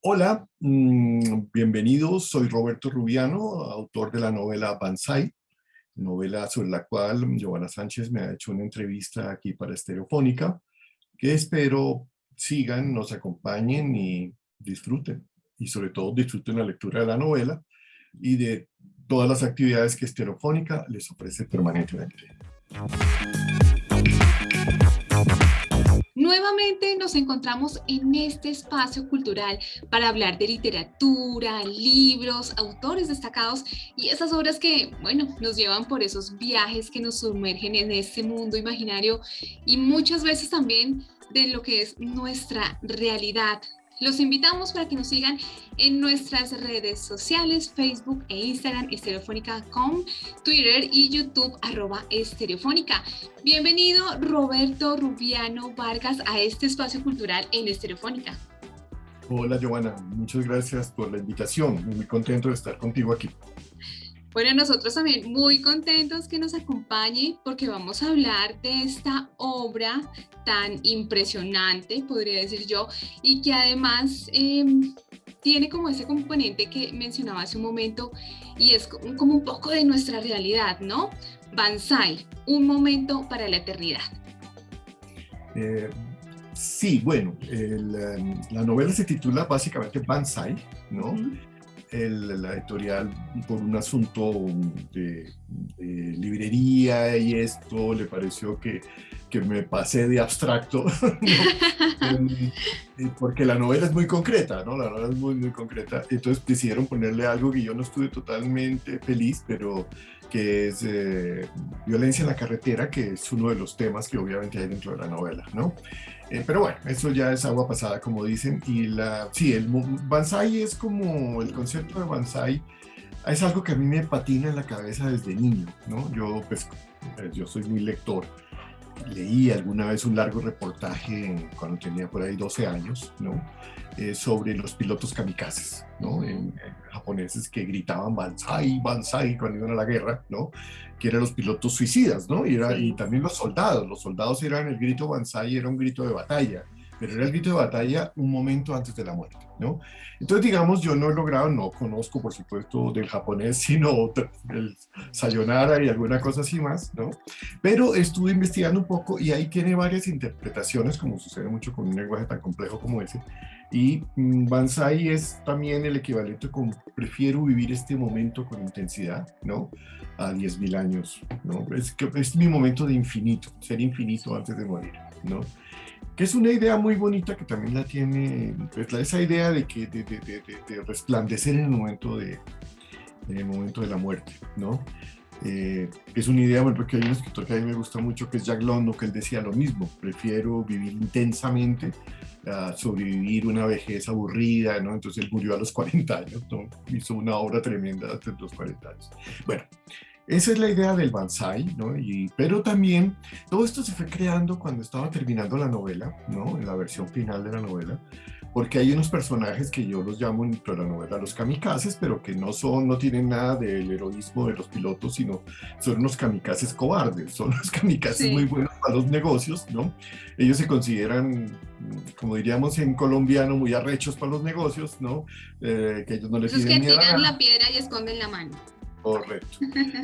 Hola, mm, bienvenidos. Soy Roberto Rubiano, autor de la novela Banzai, novela sobre la cual Giovanna Sánchez me ha hecho una entrevista aquí para Estereofónica, que espero sigan, nos acompañen y disfruten. Y sobre todo disfruten la lectura de la novela y de todas las actividades que Estereofónica les ofrece permanentemente. Nuevamente nos encontramos en este espacio cultural para hablar de literatura, libros, autores destacados y esas obras que, bueno, nos llevan por esos viajes que nos sumergen en este mundo imaginario y muchas veces también de lo que es nuestra realidad, los invitamos para que nos sigan en nuestras redes sociales, Facebook e Instagram, estereofónica.com, Twitter y YouTube, arroba estereofónica. Bienvenido Roberto Rubiano Vargas a este espacio cultural en Estereofónica. Hola Giovanna, muchas gracias por la invitación. Muy contento de estar contigo aquí. Bueno, nosotros también muy contentos que nos acompañe porque vamos a hablar de esta obra tan impresionante, podría decir yo, y que además em, tiene como ese componente que mencionaba hace un momento y es como un poco de nuestra realidad, ¿no? Banzai, un momento para la eternidad. Eh, sí, bueno, em, la novela se titula básicamente Banzai, ¿no? La editorial por un asunto de, librería y esto le pareció que, que me pasé de abstracto, porque la novela es muy concreta, ¿no? La novela es muy, muy concreta. Entonces decidieron ponerle algo que yo no estuve totalmente feliz, pero que es eh, violencia en la carretera, que es uno de los temas que obviamente hay dentro de la novela, ¿no? Eh, pero bueno, eso ya es agua pasada, como dicen, y la, sí, el Banzai es como, el concepto de Banzai es algo que a mí me patina en la cabeza desde niño, ¿no? Yo, pues, eh, yo soy muy lector, leí alguna vez un largo reportaje cuando tenía por ahí 12 años, ¿no? Eh, sobre los pilotos kamikazes, ¿no? En, japoneses que gritaban Banzai, Banzai cuando iban a la guerra, ¿no? Que eran los pilotos suicidas, ¿no? Y, era, y también los soldados, los soldados eran el grito Banzai, era un grito de batalla, pero era el grito de batalla un momento antes de la muerte, ¿no? Entonces, digamos, yo no he logrado, no conozco, por supuesto, del japonés, sino el sayonara y alguna cosa así más, ¿no? Pero estuve investigando un poco y ahí tiene varias interpretaciones, como sucede mucho con un lenguaje tan complejo como ese, y mm, Banzai es también el equivalente con prefiero vivir este momento con intensidad, ¿no? A 10.000 años, ¿no? Es, que es mi momento de infinito, ser infinito antes de morir, ¿no? Que es una idea muy bonita que también la tiene, pues, esa idea de, que, de, de, de, resplandecer en el momento de, en el momento de la muerte, ¿no? Eh, es una idea, bueno, porque hay un escritor que a mí me gusta mucho, que es Jack London, que él decía lo mismo, prefiero vivir intensamente a sobrevivir una vejez aburrida, ¿no? Entonces él murió a los 40 años, ¿no? Hizo una obra tremenda hasta los 40 años. Bueno, esa es la idea del Banzai, ¿no? Y, pero también todo esto se fue creando cuando estaba terminando la novela, ¿no? En la versión final de la novela, porque hay unos personajes que yo los llamo dentro de la novela los kamikazes, pero que no son, no tienen nada del heroísmo de los pilotos, sino son unos kamikazes cobardes, son unos kamikazes muy buenos para los negocios, ¿no? Ellos se consideran, como diríamos en colombiano, muy arrechos para los negocios, ¿no? Eh, que ellos no les Los que tiran la piedra y esconden la mano. Correcto.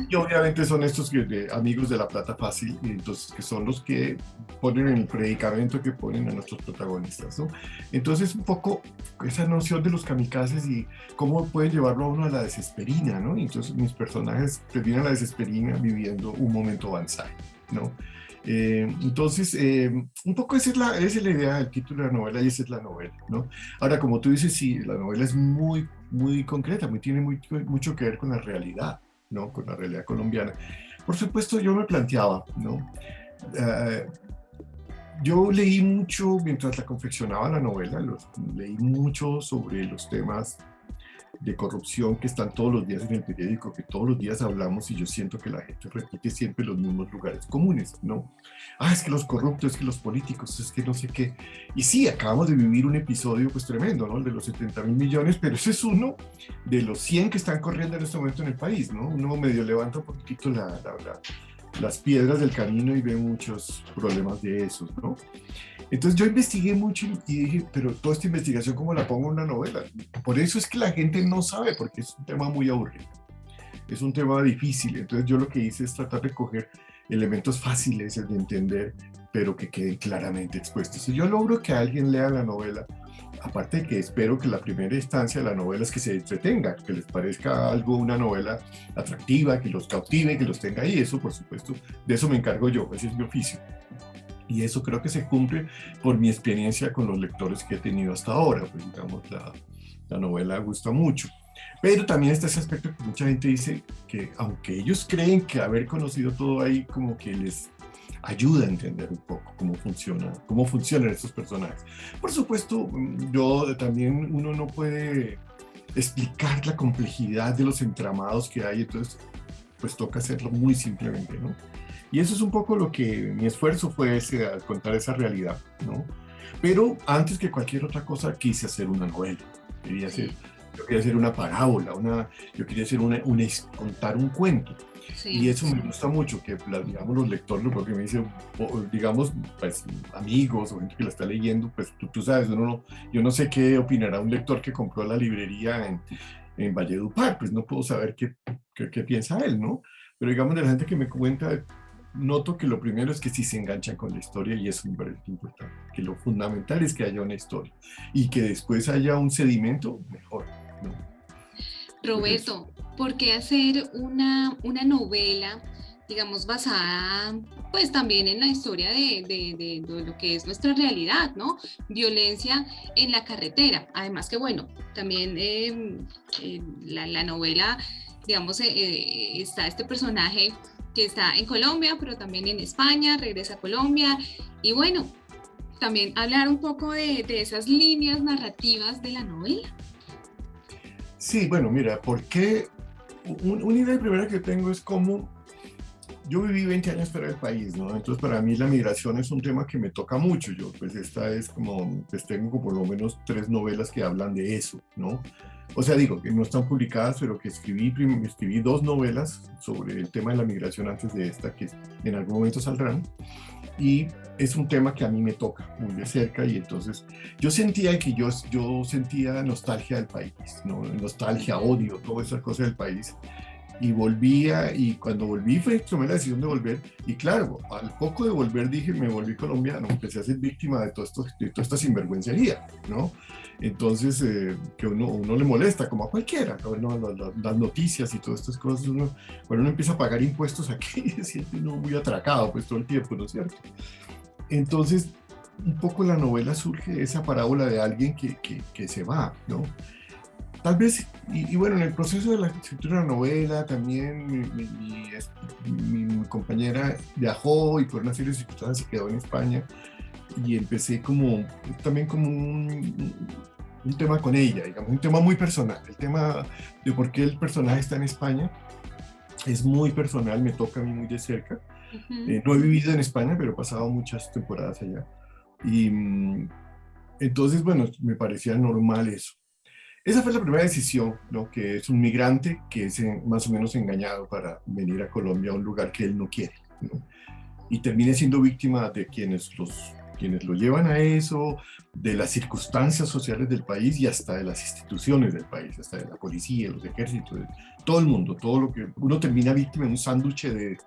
Y obviamente son estos que, amigos de la plata fácil, entonces que son los que ponen el predicamento que ponen a nuestros protagonistas, ¿no? Entonces un poco esa noción de los kamikazes y cómo pueden llevarlo a uno a la desesperina, ¿no? entonces mis personajes terminan la desesperina viviendo un momento avanzado, ¿no? Eh, entonces, eh, un poco esa es, la, esa es la idea del título de la novela y esa es la novela, ¿no? Ahora, como tú dices, sí, la novela es muy muy concreta, muy, tiene muy, mucho que ver con la realidad, ¿no? Con la realidad colombiana. Por supuesto, yo me planteaba, ¿no? Eh, yo leí mucho mientras la confeccionaba la novela, leí mucho sobre los temas de corrupción que están todos los días en el periódico, que todos los días hablamos y yo siento que la gente repite siempre los mismos lugares comunes, ¿no? Ah, es que los corruptos, es que los políticos, es que no sé qué. Y sí, acabamos de vivir un episodio pues tremendo, ¿no? El de los 70 mil millones, pero ese es uno de los 100 que están corriendo en este momento en el país, ¿no? Uno medio levanta un poquito la, la, las piedras del camino y ve muchos problemas de esos, ¿no? Entonces yo investigué mucho y dije, pero toda esta investigación, ¿cómo la pongo en una novela? Por eso es que la gente no sabe, porque es un tema muy aburrido. Es un tema difícil. Entonces yo lo que hice es tratar de coger elementos fáciles de entender, pero que queden claramente expuestos. Si yo logro que alguien lea la novela, aparte de que espero que la primera instancia de la novela es que se entretenga, que les parezca algo, una novela atractiva, que los cautive, que los tenga ahí, eso por supuesto, de eso me encargo yo, ese es mi oficio. Y eso creo que se cumple por mi experiencia con los lectores que he tenido hasta ahora, pues digamos, la, la novela gusta mucho. Pero también está ese aspecto que mucha gente dice que aunque ellos creen que haber conocido todo ahí como que les ayuda a entender un poco cómo funciona, cómo funcionan estos personajes. Por supuesto, yo también uno no puede explicar la complejidad de los entramados que hay, entonces pues toca hacerlo muy simplemente, ¿no? Y eso es un poco lo que mi esfuerzo fue ese, a contar esa realidad, ¿no? Pero antes que cualquier otra cosa quise hacer una novela, quería hacer, yo quería hacer una parábola, una, yo quería hacer una, contar un cuento. Y eso me gusta mucho, que digamos los lectores, porque me dicen, digamos, pues amigos o gente que la está leyendo, pues tú, tú sabes, uno no, yo no sé qué opinará un lector que compró la librería en, en Valledupar, pues no puedo saber qué, qué, qué, piensa él, ¿no? Pero digamos de la gente que me cuenta, noto que lo primero es que sí se enganchan con la historia y eso me parece importante, que lo fundamental es que haya una historia y que después haya un sedimento, mejor, ¿no? Roberto, ¿por qué hacer una, una novela, digamos, basada pues también en la historia de, de, de, lo que es nuestra realidad, ¿no? Violencia en la carretera. Además que, bueno, también eh, eh, la, la, novela, digamos, eh, está este personaje que está en Colombia, pero también en España, regresa a Colombia. Y bueno, también hablar un poco de, esas líneas narrativas de la novela. Sí, bueno, mira, porque una idea primera que tengo es cómo yo viví 20 años fuera del país, ¿no? Entonces para mí la migración es un tema que me toca mucho. Yo pues esta es como, pues tengo por lo menos tres novelas que hablan de eso, ¿no? O sea, digo, que no están publicadas, pero que escribí, escribí dos novelas sobre el tema de la migración antes de esta, que en algún momento saldrán y es un tema que a mí me toca muy de cerca y entonces yo sentía que yo, yo sentía nostalgia del país, ¿no? nostalgia, odio, toda esa cosa del país y volvía y cuando volví fue tomé la decisión de volver y claro, al poco de volver dije me volví colombiano, empecé a ser víctima de, todo esto, de toda esta sinvergüencería, ¿no? Entonces, eh, que uno, uno le molesta, como a cualquiera, ¿no? las, noticias y todas estas cosas, uno, cuando uno empieza a pagar impuestos aquí, se siente uno muy atracado pues todo el tiempo, ¿no es cierto? Entonces, un poco la novela surge esa parábola de alguien que, que, que se va, ¿no? Tal vez, y, bueno, en el proceso de la escritura de la novela también mi, mi, mi, compañera viajó y por una serie de circunstancias se quedó en España y empecé como, también como un, un, tema con ella, digamos, un tema muy personal, el tema de por qué el personaje está en España es muy personal, me toca a mí muy de cerca. eh, no he vivido en España, pero he pasado muchas temporadas allá. Y mm, entonces, bueno, me parecía normal eso. Esa fue la primera decisión, ¿no? que es un migrante que es más o menos engañado para venir a Colombia, a un lugar que él no quiere. ¿no? Y termine siendo víctima de quienes, los, quienes lo llevan a eso, de las circunstancias sociales del país y hasta de las instituciones del país, hasta de la policía, los ejércitos, todo el mundo, todo lo que uno termina víctima en un sándwich de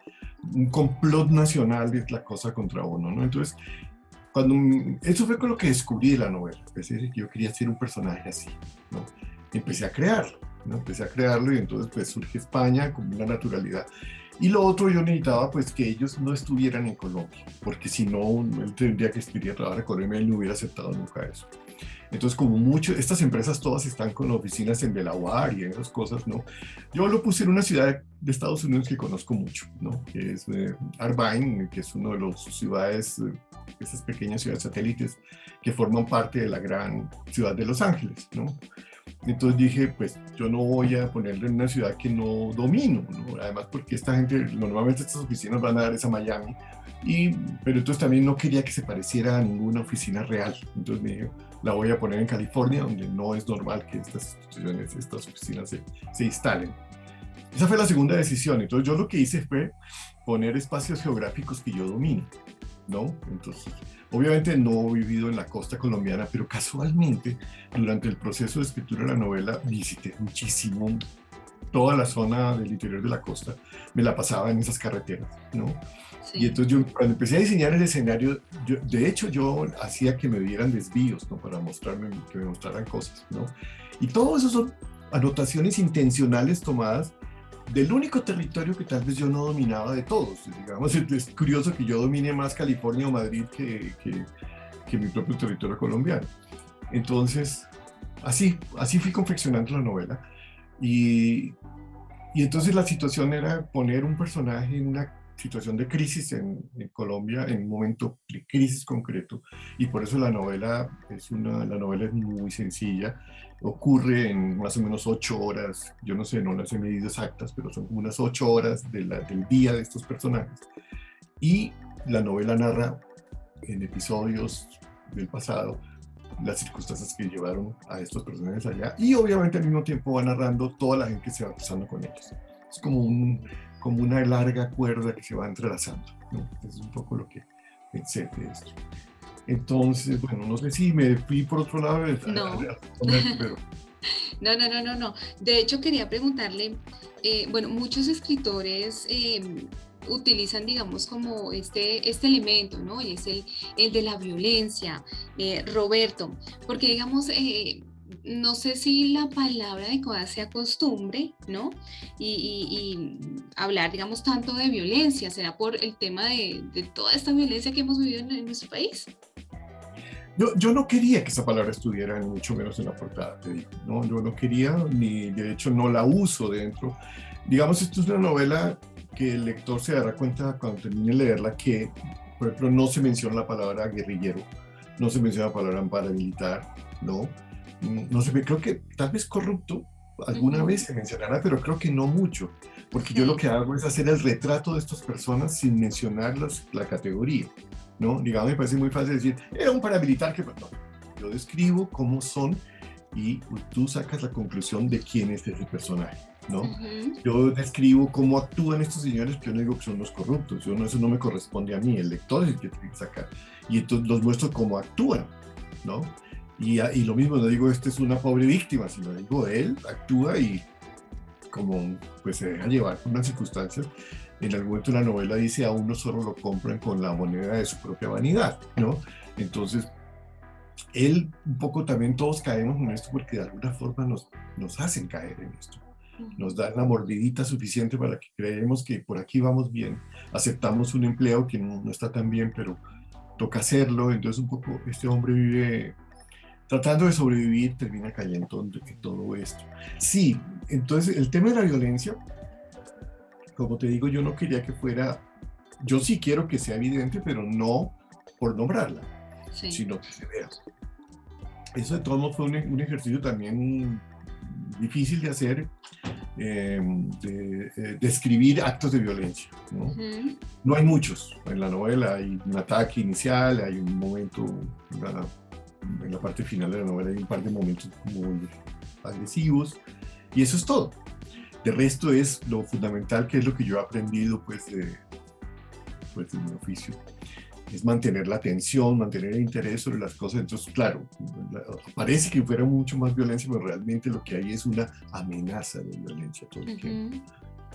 un complot nacional de la cosa contra uno, ¿no? Entonces, eso fue con lo que descubrí de la novela, que yo quería ser un personaje así, ¿no? Empecé a crearlo, ¿no? Empecé a crearlo y entonces pues surge España con una naturalidad. Y lo otro yo necesitaba pues que ellos no estuvieran en Colombia, porque si no, él tendría que escribir a trabajar a Colombia, él no hubiera aceptado nunca eso. Entonces, como mucho, estas empresas todas están con oficinas en Delaware y esas cosas, ¿no? Yo lo puse en una ciudad de Estados Unidos que conozco mucho, ¿no? Que es eh, Arbine, que es una de las ciudades, eh, esas pequeñas ciudades satélites que forman parte de la gran ciudad de Los Ángeles, ¿no? Entonces dije, pues yo no voy a ponerle en una ciudad que no domino, ¿no? Además porque esta gente, normalmente estas oficinas van a dar esa Miami, y, pero entonces también no quería que se pareciera a ninguna oficina real. Entonces me dije, la voy a poner en California, donde no es normal que estas instituciones, estas oficinas se, se instalen. Esa fue la segunda decisión. Entonces yo lo que hice fue poner espacios geográficos que yo domino. ¿no? Entonces, obviamente no he vivido en la costa colombiana, pero casualmente durante el proceso de escritura de la novela visité muchísimo toda la zona del interior de la costa, me la pasaba en esas carreteras, ¿no? Y entonces yo cuando empecé a diseñar el escenario, yo, de hecho yo hacía que me dieran desvíos, ¿no? Para mostrarme, que me mostraran cosas, ¿no? Y todo eso son anotaciones intencionales tomadas del único territorio que tal vez yo no dominaba de todos. Digamos, es curioso que yo domine más California o Madrid que, que, que mi propio territorio colombiano. Entonces, así, así fui confeccionando la novela. Y, y entonces la situación era poner un personaje en una situación de crisis en, Colombia, en un momento de crisis concreto, y por eso la novela es, una, la novela es muy sencilla, ocurre en más o menos ocho horas, yo no sé, no las he medido exactas, pero son unas ocho horas de la, del día de estos personajes, y la novela narra en episodios del pasado las circunstancias que llevaron a estos personajes allá, y obviamente al mismo tiempo va narrando toda la gente que se va cruzando con ellos. Es como un, como una larga cuerda que se va entrelazando. ¿no? Es un poco lo que pensé de esto. Entonces, bueno, no sé si me fui por otro lado. No. no, no, no, no, no. De hecho, quería preguntarle, eh, bueno, muchos escritores em, utilizan, digamos, como este, este elemento, ¿no? Y es el, el de la violencia. Eh, Roberto, porque, digamos, eh, no sé si la palabra adecuada sea costumbre, ¿no? Y, hablar, digamos, tanto de violencia, ¿será por el tema de, toda esta violencia que hemos vivido en, nuestro país? Yo, yo, no quería que esa palabra estuviera, ni mucho menos en la portada, te digo, ¿no? Yo no quería, ni de hecho no la uso dentro. Digamos, esto es una novela que el lector se dará cuenta cuando termine de leerla que, por ejemplo, no se menciona la palabra guerrillero, no se menciona la palabra paramilitar, ¿no? no sé, creo que tal vez corrupto alguna vez se mencionará, pero creo que no mucho, porque yo lo que hago es hacer el retrato de estas personas sin mencionar la categoría, ¿no? Digamos, me parece muy fácil decir, era un paramilitar que... No, yo describo cómo son y tú sacas la conclusión de quién es ese personaje, ¿no? Yo describo cómo actúan estos señores, pero yo no digo que son los corruptos, yo no, eso no me corresponde a mí, el lector es el que tiene que sacar, y entonces los muestro cómo actúan, ¿no? Y, y, lo mismo, no digo, esta es una pobre víctima, sino digo, él actúa y como pues se deja llevar por unas circunstancias. En algún momento la novela dice, a uno solo lo compran con la moneda de su propia vanidad, ¿no? Entonces, él, un poco también todos caemos en esto porque de alguna forma nos, nos hacen caer en esto. Nos dan la mordidita suficiente para que creemos que por aquí vamos bien. Aceptamos un empleo que no, no está tan bien, pero toca hacerlo. Entonces, un poco, este hombre vive tratando de sobrevivir, termina cayendo en todo esto. Sí, entonces el tema de la violencia, como te digo, yo no quería que fuera, yo sí quiero que sea evidente, pero no por nombrarla, sino que se vea. Eso de todos modos fue un, ejercicio también difícil de hacer, em, de, eh, escribir actos de violencia. ¿no? no hay muchos. En la novela hay un ataque inicial, hay un momento, una en la parte final de la novela hay un par de momentos muy agresivos y eso es todo. De resto es lo fundamental que es lo que yo he aprendido pues de, pues, de mi oficio. Es mantener la atención, mantener el interés sobre las cosas. Entonces, claro, parece que fuera mucho más violencia, pero realmente lo que hay es una amenaza de violencia todo el tiempo,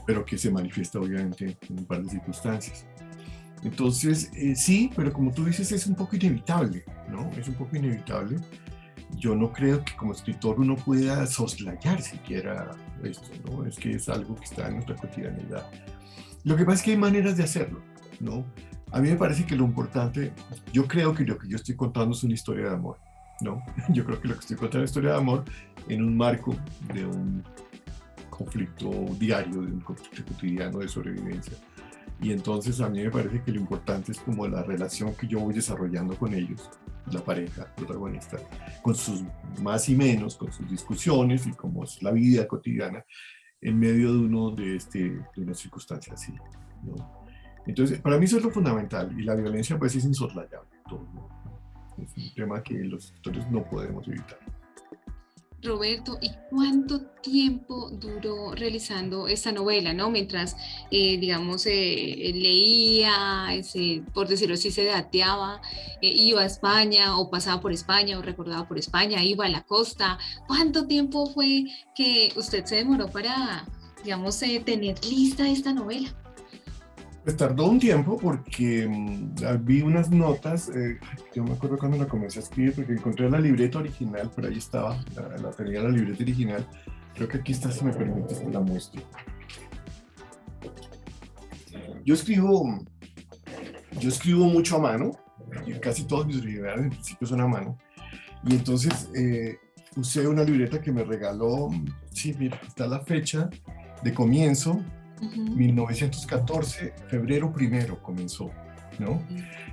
pero que se manifiesta obviamente en un par de circunstancias. Entonces, eh, sí, pero como tú dices, es un poco inevitable, ¿no? Es un poco inevitable. Yo no creo que como escritor uno pueda soslayar siquiera esto, ¿no? Es que es algo que está en nuestra cotidianidad. Lo que pasa es que hay maneras de hacerlo, ¿no? A mí me parece que lo importante, yo creo que lo que yo estoy contando es una historia de amor, ¿no? Yo creo que lo que estoy contando es una historia de amor en un marco de un conflicto diario, de un conflicto cotidiano de sobrevivencia y entonces a mí me parece que lo importante es como la relación que yo voy desarrollando con ellos, la pareja protagonista, con sus más y menos, con sus discusiones y como es la vida cotidiana en medio de uno de, este, de una circunstancia así. ¿no? Entonces, para mí eso es lo fundamental y la violencia pues es insoslayable. Todo, Es un tema que los escritores no podemos evitar. Roberto, ¿y cuánto tiempo duró realizando esta novela, no? Mientras, eh, digamos, eh, leía, por decirlo así, se dateaba, eh, iba a España o pasaba por España o recordaba por España, iba a la costa. ¿Cuánto tiempo fue que usted se demoró para, digamos, tener lista esta novela? Pues tardó un tiempo porque mm, vi unas notas, eh, yo me acuerdo cuando la comencé a escribir porque encontré la libreta original, por ahí estaba, la, tenía la libreta original, creo que aquí está, si me permites, la muestro. Yo escribo, yo escribo mucho a mano, casi todos mis originales en principio son a mano, y entonces eh, usé una libreta que me regaló, sí, mira, está la fecha de comienzo, 1914, febrero primero comenzó, ¿no?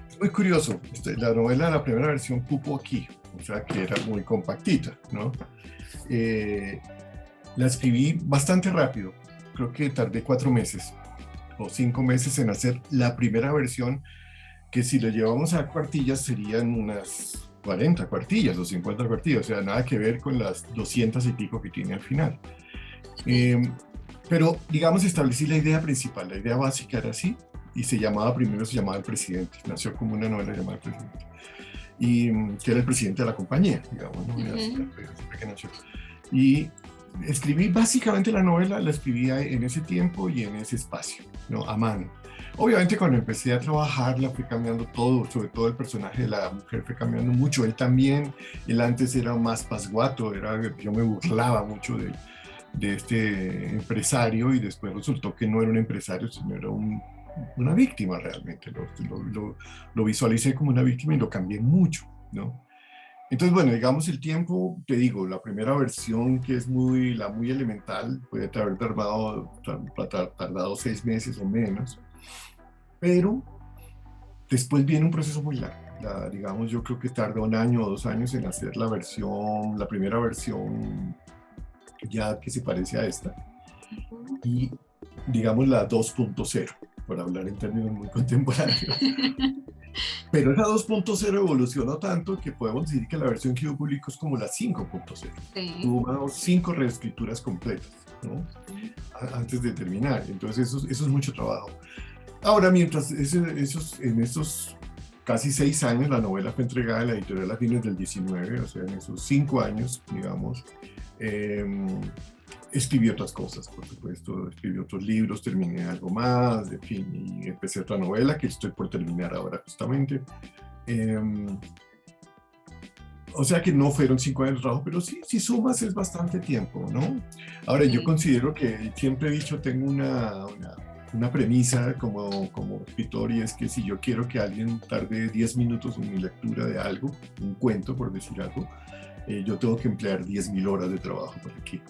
Es muy curioso, este, la novela, la primera versión cupo aquí, o sea que era muy compactita, ¿no? Eh, la escribí bastante rápido, creo que tardé cuatro meses o cinco meses en hacer la primera versión, que si la llevamos a cuartillas serían unas 40 cuartillas o 50 cuartillas, o sea, nada que ver con las 200 y pico que tiene al final. Eh, pero, digamos, establecí la idea principal, la idea básica era así, y se llamaba, primero se llamaba El Presidente, nació como una novela llamada El Presidente, y mm, que era el presidente de la compañía, digamos, ¿no? que nació. Y escribí básicamente la novela, la escribía en ese tiempo y en ese espacio, ¿no? A mano. Obviamente cuando empecé a trabajar la fui cambiando todo, sobre todo el personaje de la mujer fue cambiando mucho, él también, él antes era más pasguato, era, yo me burlaba mucho de él de este empresario y después resultó que no era un empresario, sino era una víctima realmente. Lo, lo, visualicé como una víctima y lo cambié mucho, ¿no? Entonces, bueno, digamos el tiempo, te digo, la primera versión que es muy, la muy elemental, puede haber tardado, tardado seis meses o menos, pero después viene un proceso muy largo. digamos, yo creo que tarda un año o dos años en hacer la versión, la primera versión ya que se parece a esta, y digamos la 2.0, por hablar en términos muy contemporáneos. Pero esa 2.0 evolucionó tanto que podemos decir que la versión que yo publico es como la 5.0. Tuvo cinco reescrituras completas, ¿no? Antes de terminar. Entonces eso, eso es mucho trabajo. Ahora, mientras esos, en esos casi seis años, la novela fue entregada a la editorial a fines del 19, o sea, en esos cinco años, digamos, eh, escribí otras cosas, por supuesto, escribí otros libros, terminé algo más, de fin, y empecé otra novela que estoy por terminar ahora justamente. Em, o sea que no fueron cinco años de trabajo, pero sí, si sumas es bastante tiempo, ¿no? Ahora, yo considero que siempre he dicho, tengo una, una, una, premisa como, como escritor y es que si yo quiero que alguien tarde 10 minutos en mi lectura de algo, un cuento por decir algo, eh, yo tengo que emplear 10.000 horas de trabajo para que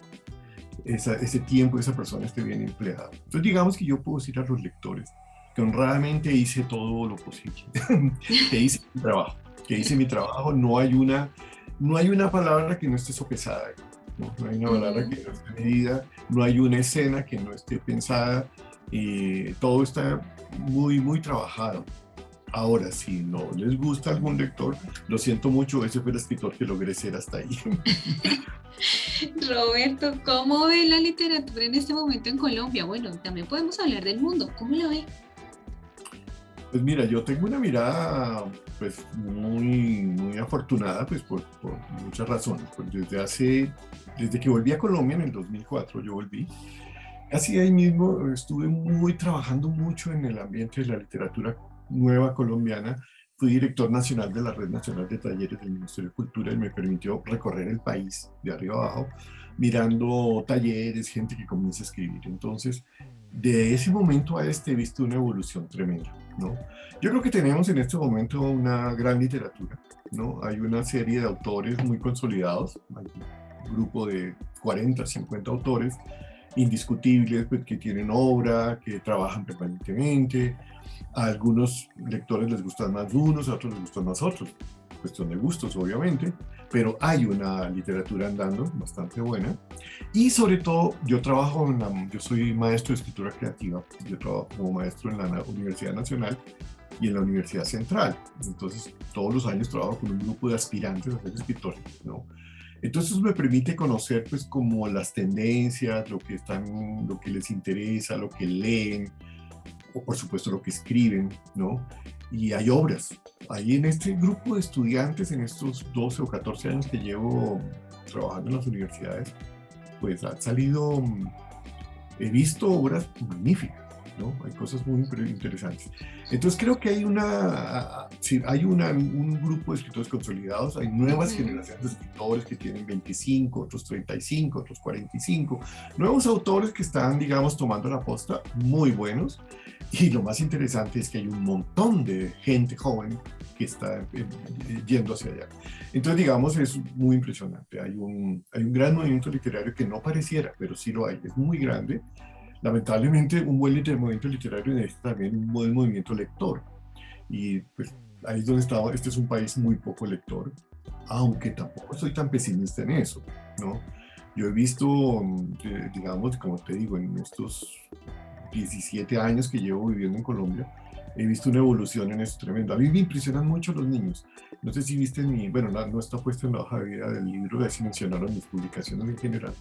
ese tiempo esa persona esté bien empleado. Entonces digamos que yo puedo decir a los lectores que honradamente hice todo lo posible, que hice mi trabajo, que hice mi trabajo, no hay una, no hay una palabra que no esté sopesada, no, no hay una palabra que no esté medida, no hay una escena que no esté pensada, y todo está muy, muy trabajado. Ahora, si no les gusta algún lector, lo siento mucho, ese fue el escritor que logré ser hasta ahí. Roberto, ¿cómo ve la literatura en este momento en Colombia? Bueno, también podemos hablar del mundo, ¿cómo la ve? Pues mira, yo tengo una mirada pues muy, muy afortunada pues por, por muchas razones. Pues desde hace, desde que volví a Colombia en el 2004, yo volví, así ahí mismo estuve muy trabajando mucho en el ambiente de la literatura nueva colombiana, fui director nacional de la Red Nacional de Talleres del Ministerio de Cultura y me permitió recorrer el país de arriba abajo, mirando talleres, gente que comienza a escribir. Entonces, de ese momento a este he visto una evolución tremenda. ¿no? Yo creo que tenemos en este momento una gran literatura. ¿no? Hay una serie de autores muy consolidados, un grupo de 40, 50 autores indiscutibles, pues, que tienen obra, que trabajan permanentemente, a algunos lectores les gustan más unos, a otros les gustan más otros. Cuestión de gustos, obviamente, pero hay una literatura andando bastante buena. Y sobre todo, yo trabajo en yo soy maestro de escritura creativa, yo trabajo como maestro en la Universidad Nacional y en la Universidad Central. Entonces, todos los años trabajo con un grupo de aspirantes a ser escritores, ¿no? Entonces me permite conocer pues como las tendencias, lo que, están, lo que les interesa, lo que leen, o por supuesto lo que escriben, ¿no? Y hay obras. Ahí en este grupo de estudiantes, en estos 12 o 14 años que llevo trabajando en las universidades, pues han salido, he visto obras magníficas hay cosas muy interesantes. Entonces creo que hay una, hay una, un grupo de escritores consolidados, hay nuevas generaciones de escritores que tienen 25, otros 35, otros 45, nuevos autores que están, digamos, tomando la posta, muy buenos. Y lo más interesante es que hay un montón de gente joven que está yendo hacia allá. Entonces, digamos, es muy impresionante. Hay un, hay un gran movimiento literario que no pareciera, pero sí lo hay, es muy grande lamentablemente un buen movimiento literario necesita también un buen movimiento lector. Y pues ahí es donde estaba, este es un país muy poco lector, aunque tampoco soy tan pesimista en eso, ¿no? Yo he visto, mm, eh, digamos, como te digo, en estos 17 años que llevo viviendo en Colombia, he visto una evolución en eso tremendo. A mí me impresionan mucho los niños. No sé si viste mi, bueno, no, está puesto en la hoja de vida del libro, así mencionaron mis publicaciones en general,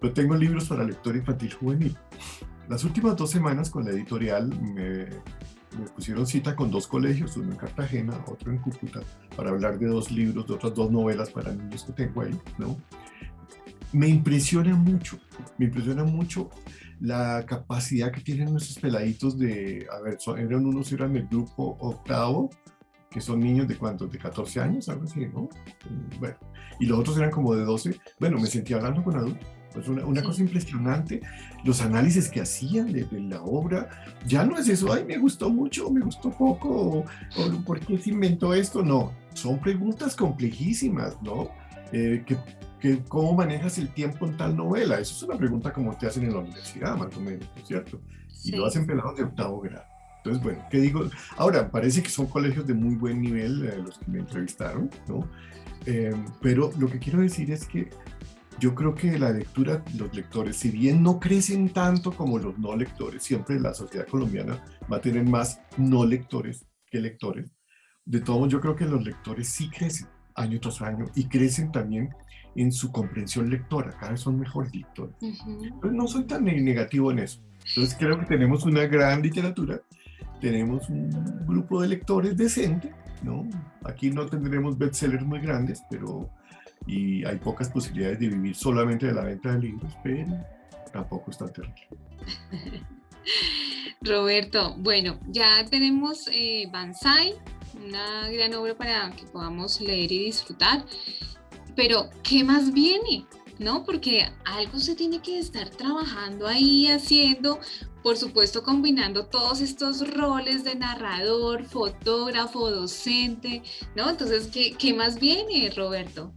pero tengo libros para lector infantil juvenil. Las últimas dos semanas con la editorial me, me pusieron cita con dos colegios, uno en Cartagena, otro en Cúcuta, para hablar de dos libros, de otras dos novelas para niños que tengo ahí, ¿no? Me impresiona mucho, me impresiona mucho la capacidad que tienen nuestros peladitos de, a ver, eran unos, eran el grupo octavo, que son niños de cuántos, de 14 años, algo así, ¿no? Bueno, y los otros eran como de 12. Bueno, me sentí hablando con adultos. Es una, una cosa impresionante, los análisis que hacían de, la obra, ya no es eso, ay, me gustó mucho, me gustó poco, o, por qué se inventó esto, no, son preguntas complejísimas, ¿no? Eh, que, que, ¿Cómo manejas el tiempo en tal novela? Eso es una pregunta como te hacen en la universidad, más o menos, ¿no es cierto? Y lo hacen pelados de octavo grado. Entonces, bueno, ¿qué digo? Ahora, parece que son colegios de muy buen nivel eh, los que me entrevistaron, ¿no? Eh, pero lo que quiero decir es que yo creo que la lectura, los lectores, si bien no crecen tanto como los no lectores, siempre la sociedad colombiana va a tener más no lectores que lectores. De todos modos, yo creo que los lectores sí crecen año tras año y crecen también en su comprensión lectora, cada vez son mejores lectores. Entonces, no soy tan negativo en eso. Entonces creo que tenemos una gran literatura tenemos un grupo de lectores decente, ¿no? Aquí no tendremos bestsellers muy grandes, pero y hay pocas posibilidades de vivir solamente de la venta de libros, pero tampoco está terrible. Roberto, bueno, ya tenemos eh, Banzai, una gran obra para que podamos leer y disfrutar, pero ¿qué más viene? ¿no? Porque algo se tiene que estar trabajando ahí, haciendo, por supuesto combinando todos estos roles de narrador, fotógrafo, docente, ¿no? Entonces, ¿qué, más viene, Roberto?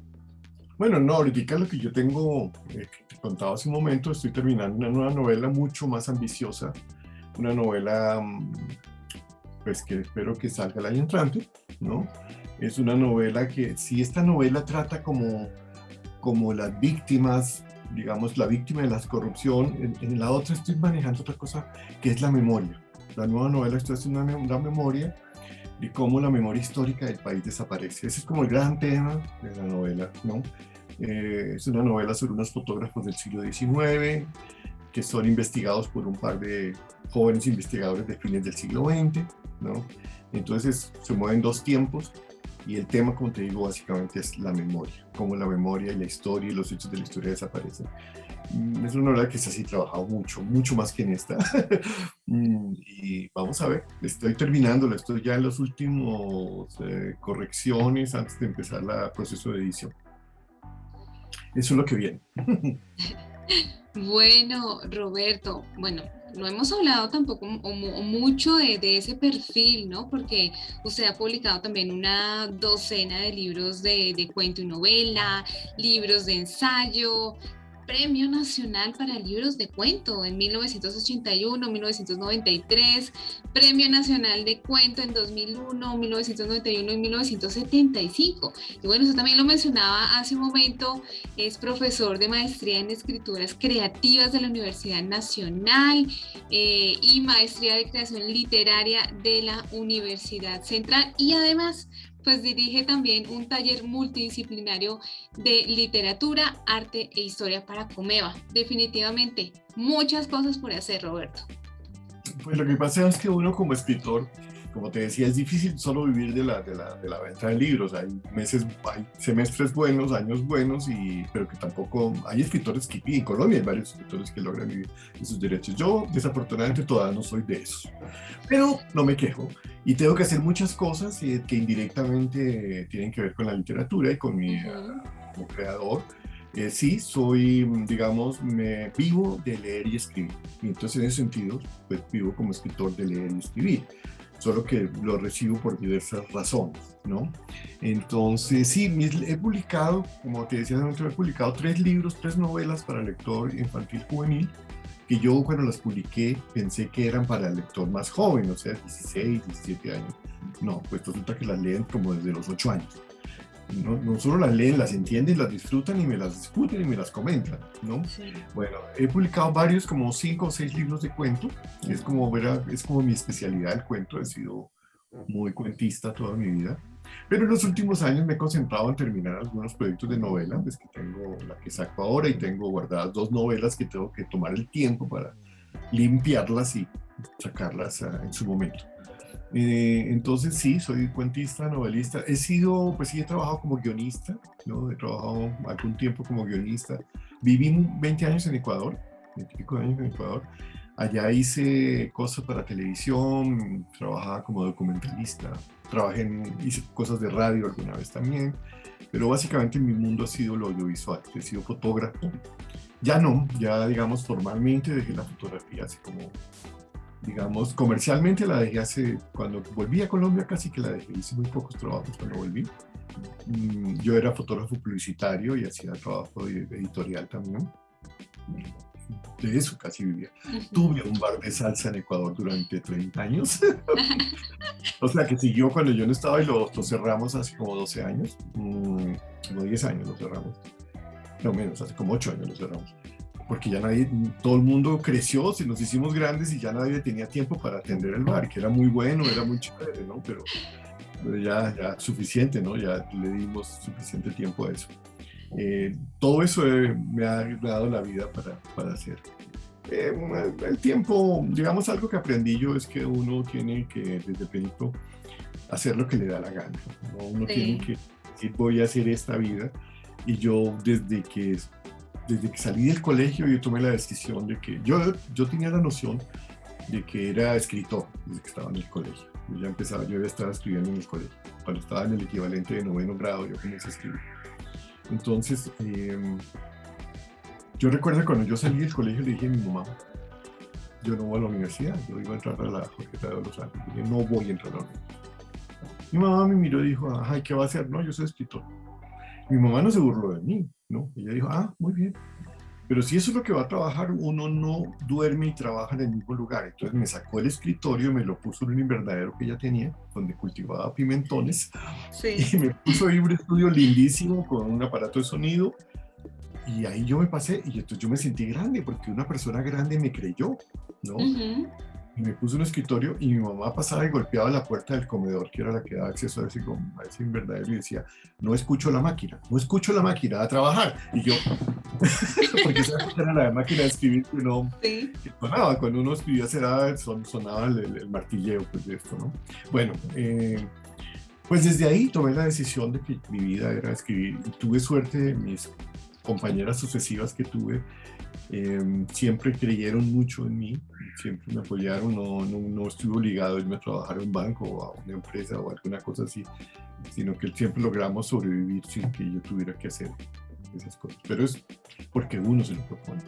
Bueno, no, ahorita lo que yo tengo, eh, te contaba hace un momento, estoy terminando una nueva novela mucho más ambiciosa, una novela mm, pues que espero que salga el año entrante, ¿no? Es una novela que, si esta novela trata como como las víctimas, digamos, la víctima de la corrupción. En, la otra estoy manejando otra cosa que es la memoria. La nueva novela esto es una, una memoria de cómo la memoria histórica del país desaparece. Ese es como el gran tema de la novela, ¿no? Eh, es una novela sobre unos fotógrafos del siglo XIX que son investigados por un par de jóvenes investigadores de fines del siglo XX, ¿no? Entonces se mueven dos tiempos y el tema, como te digo, básicamente es la memoria, cómo la memoria y la historia y los hechos de la historia desaparecen. Mm, es una novela que se así trabajado mucho, mucho más que en esta. Mm, y vamos a ver, estoy terminando, estoy ya en los últimos eh, correcciones antes de empezar el proceso de edición. Eso es lo que viene. Bueno, Roberto, bueno, no hemos hablado tampoco mucho de, ese perfil, ¿no? Porque usted ha publicado también una docena de libros de, de cuento y novela, libros de ensayo, Premio Nacional para Libros de Cuento en 1981, 1993, Premio Nacional de Cuento en 2001, 1991 y 1975. Y bueno, eso también lo mencionaba hace un momento, es profesor de maestría en escrituras creativas de la Universidad Nacional eh, y maestría de creación literaria de la Universidad Central y además pues dirige también un taller multidisciplinario de literatura, arte e historia para Comeva. Definitivamente, muchas cosas por hacer, Roberto. Pues lo que pasa es que uno como escritor como te decía, es difícil solo vivir de la, de la, de la venta de libros. Hay meses, hay semestres buenos, años buenos, y, pero que tampoco hay escritores que, en Colombia hay varios escritores que logran vivir de sus derechos. Yo, desafortunadamente, todavía no soy de esos. Pero no me quejo. Y tengo que hacer muchas cosas eh, que indirectamente tienen que ver con la literatura y con mi como creador. Eh, sí, soy, digamos, me vivo de leer y escribir. Y entonces, en ese sentido, pues vivo como escritor de leer y escribir solo que lo recibo por diversas razones, ¿no? Entonces, sí, he publicado, como te decía, he publicado tres libros, tres novelas para lector infantil juvenil, que yo cuando las publiqué pensé que eran para el lector más joven, o sea, 16, 17 años. No, pues resulta que las leen como desde los 8 años no, no, solo las leen, las entienden, las disfrutan y me las discuten y me las comentan, ¿no? Bueno, he publicado varios, como cinco o seis libros de cuento, es como, es como mi especialidad el cuento, he sido muy cuentista toda mi vida, pero en los últimos años me he concentrado en terminar algunos proyectos de novela, es que tengo la que saco ahora y tengo guardadas dos novelas que tengo que tomar el tiempo para limpiarlas y sacarlas ah, en su momento. Eh, entonces sí, soy cuentista, novelista. He sido, pues sí, he trabajado como guionista, ¿no? He trabajado algún tiempo como guionista. Viví 20 años en Ecuador, 25 años en Ecuador. Allá hice cosas para televisión, trabajaba como documentalista, trabajé en, hice cosas de radio alguna vez también, pero básicamente mi mundo ha sido lo audiovisual, he sido fotógrafo. Ya no, ya digamos formalmente dejé la fotografía hace como digamos, comercialmente la dejé hace, cuando volví a Colombia casi que la dejé, hice muy pocos trabajos cuando volví. Mm, yo era fotógrafo publicitario y hacía trabajo editorial también. De eso casi vivía. Tuve un bar de salsa en Ecuador durante 30 años. o sea que siguió cuando yo no estaba y lo, cerramos hace como 12 años. Mm, como 10 años lo cerramos. No menos, hace como 8 años lo cerramos porque ya nadie, todo el mundo creció, si nos hicimos grandes y ya nadie tenía tiempo para atender el bar, que era muy bueno, era muy chévere, ¿no? Pero, ya, ya suficiente, ¿no? Ya le dimos suficiente tiempo a eso. Eh, todo eso me ha dado la vida para, para hacer. Eh, el tiempo, digamos, algo que aprendí yo es que uno tiene que, desde pequeño, hacer lo que le da la gana. ¿no? Uno tiene que decir, voy a hacer esta vida. Y yo, desde que desde que salí del colegio yo tomé la decisión de que yo, yo tenía la noción de que era escritor desde que estaba en el colegio. Yo ya empezaba, yo ya estaba escribiendo en el colegio. Cuando estaba en el equivalente de noveno grado, yo comencé a escribir. Entonces, em, yo recuerdo cuando yo salí del colegio le dije a mi mamá, yo no voy a la universidad, yo iba a entrar a la Jorge de los Ángeles. Dije, no voy a entrar a la universidad. Mi mamá me miró y dijo, ay, ¿qué va a hacer? No, yo soy escritor. Mi mamá no se burló de mí, ¿no? Ella dijo, ah, muy bien. Pero si eso es lo que va a trabajar, uno no duerme y trabaja en el mismo lugar. Entonces me sacó el escritorio, me lo puso en un invernadero que ella tenía, donde cultivaba pimentones, y me puso ahí un estudio lindísimo con un aparato de sonido. Y ahí yo me pasé, y entonces yo me sentí grande, porque una persona grande me creyó, ¿no? Y me puse un escritorio y mi mamá pasaba y golpeaba la puerta del comedor, que era la que daba acceso a ese, a ese invernadero, y decía, no escucho la máquina, no escucho la máquina, a trabajar. Y yo, porque esa era la máquina de escribir que no sonaba, cuando uno escribía será, son, sonaba el, martilleo pues, de esto, ¿no? Bueno, eh, pues desde ahí tomé la decisión de que mi vida era escribir. Y tuve suerte, mis compañeras sucesivas que tuve eh, siempre creyeron mucho en mí, siempre me apoyaron, no, no, no estuve obligado a irme a trabajar en un banco o a una empresa o alguna cosa así, sino que siempre logramos sobrevivir sin que yo tuviera que hacer esas cosas. Pero es porque uno se lo propone.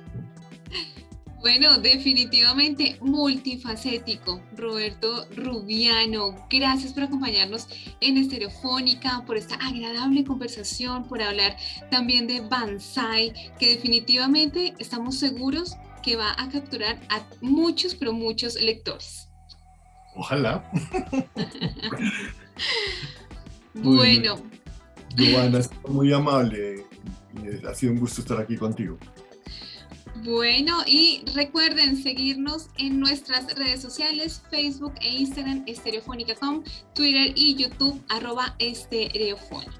Bueno, definitivamente multifacético. Roberto Rubiano, gracias por acompañarnos en Estereofónica, por esta agradable conversación, por hablar también de Banzai, que definitivamente estamos seguros que va a capturar a muchos, pero muchos lectores. Ojalá. bueno. Giovanna, muy amable. Ha sido un gusto estar aquí contigo. Bueno, y recuerden seguirnos en nuestras redes sociales, Facebook e Instagram, estereofónica.com, Twitter y YouTube, arroba estereofónica.